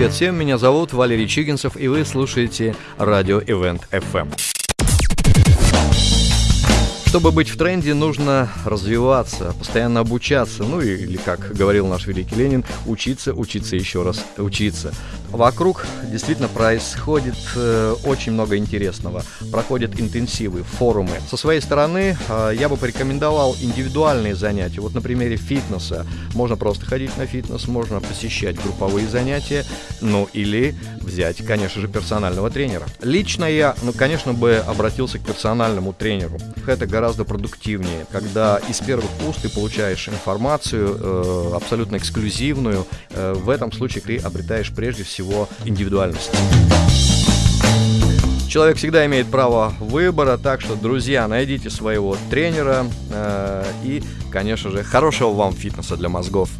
Привет всем, меня зовут Валерий Чигинцев, и вы слушаете радио Event FM. Чтобы быть в тренде, нужно развиваться, постоянно обучаться, ну или, как говорил наш великий Ленин, учиться, учиться еще раз, учиться. Вокруг действительно происходит э, очень много интересного. Проходят интенсивы, форумы. Со своей стороны э, я бы порекомендовал индивидуальные занятия. Вот на примере фитнеса. Можно просто ходить на фитнес, можно посещать групповые занятия, ну или взять, конечно же, персонального тренера. Лично я, ну, конечно, бы обратился к персональному тренеру. Это гораздо продуктивнее, когда из первых уст ты получаешь информацию э, абсолютно эксклюзивную. Э, в этом случае ты обретаешь прежде всего индивидуальность. Человек всегда имеет право выбора, так что, друзья, найдите своего тренера э, и, конечно же, хорошего вам фитнеса для мозгов.